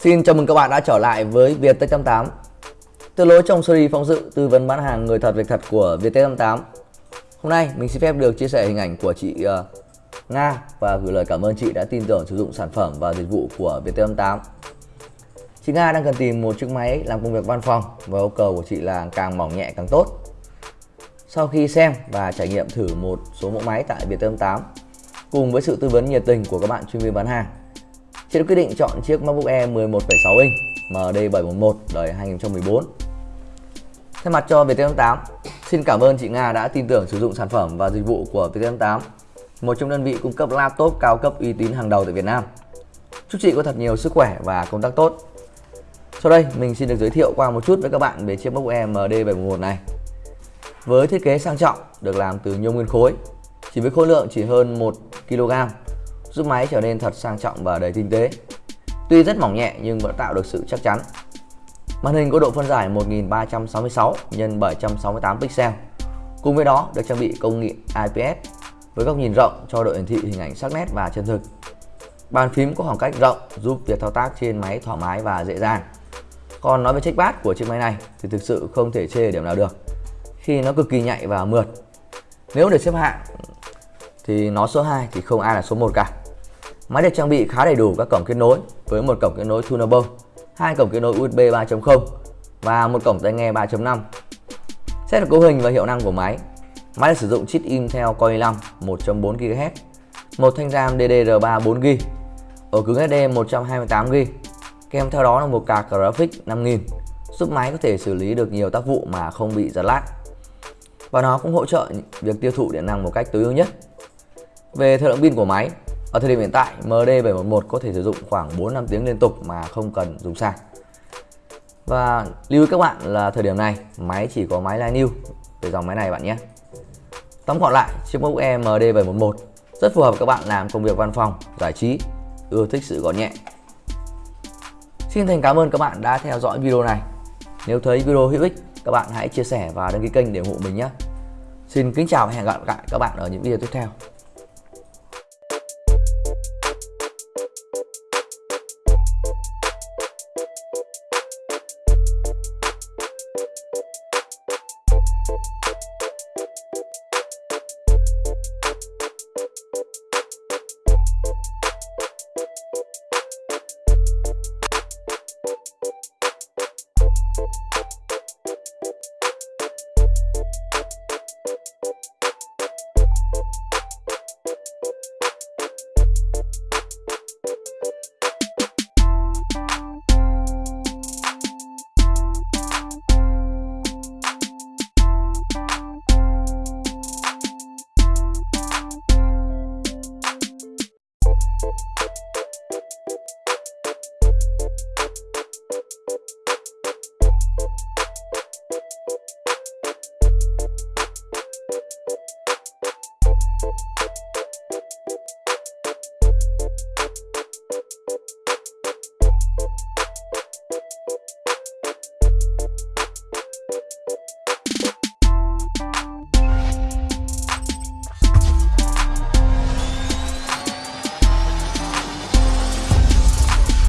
Xin chào mừng các bạn đã trở lại với Viettech 88 Từ lối trong series phóng sự tư vấn bán hàng người thật việc thật của Viettech 88 Hôm nay mình xin phép được chia sẻ hình ảnh của chị uh, Nga và gửi lời cảm ơn chị đã tin tưởng sử dụng sản phẩm và dịch vụ của Viettech 88 Chị Nga đang cần tìm một chiếc máy làm công việc văn phòng và yêu cầu của chị là càng mỏng nhẹ càng tốt. Sau khi xem và trải nghiệm thử một số mẫu máy tại Viettech 88 cùng với sự tư vấn nhiệt tình của các bạn chuyên viên bán hàng Chị đã quyết định chọn chiếc MacBook Air 11,6 inch MD711 đời 2014. Thay mặt cho VT88, xin cảm ơn chị Nga đã tin tưởng sử dụng sản phẩm và dịch vụ của VT88, một trong đơn vị cung cấp laptop cao cấp uy tín hàng đầu tại Việt Nam. Chúc chị có thật nhiều sức khỏe và công tác tốt. Sau đây, mình xin được giới thiệu qua một chút với các bạn về chiếc MacBook Air MD711 này. Với thiết kế sang trọng, được làm từ nhôm nguyên khối, chỉ với khối lượng chỉ hơn 1 kg giúp máy trở nên thật sang trọng và đầy tinh tế. Tuy rất mỏng nhẹ nhưng vẫn tạo được sự chắc chắn. Màn hình có độ phân giải 1366 x 768 pixel. Cùng với đó được trang bị công nghệ IPS với góc nhìn rộng cho độ hiển thị hình ảnh sắc nét và chân thực. Bàn phím có khoảng cách rộng giúp việc thao tác trên máy thoải mái và dễ dàng. Còn nói về trackpad của chiếc máy này thì thực sự không thể chê điểm nào được, khi nó cực kỳ nhạy và mượt. Nếu để xếp hạng thì nó số 2 thì không ai là số 1 cả. Máy được trang bị khá đầy đủ các cổng kết nối với một cổng kết nối tunable, hai cổng kết nối USB 3.0 và một cổng tai nghe 3.5. Xét về cấu hình và hiệu năng của máy, máy được sử dụng chip Intel Core i5 1.4 GHz, một thanh RAM DDR3 4GB, ổ cứng SD 128GB, kèm theo đó là một card graphics 5000 giúp máy có thể xử lý được nhiều tác vụ mà không bị giật lag. Và nó cũng hỗ trợ việc tiêu thụ điện năng một cách tối ưu nhất. Về thời lượng pin của máy, ở thời điểm hiện tại, MD711 có thể sử dụng khoảng 4-5 tiếng liên tục mà không cần dùng sạc. Và lưu ý các bạn là thời điểm này, máy chỉ có máy line new về dòng máy này bạn nhé. Tóm gọn lại, chiếc MacBook Air MD711 rất phù hợp các bạn làm công việc văn phòng, giải trí, ưa thích sự gọn nhẹ. Xin thành cảm ơn các bạn đã theo dõi video này. Nếu thấy video hữu ích, các bạn hãy chia sẻ và đăng ký kênh để ủng hộ mình nhé. Xin kính chào và hẹn gặp lại các bạn ở những video tiếp theo.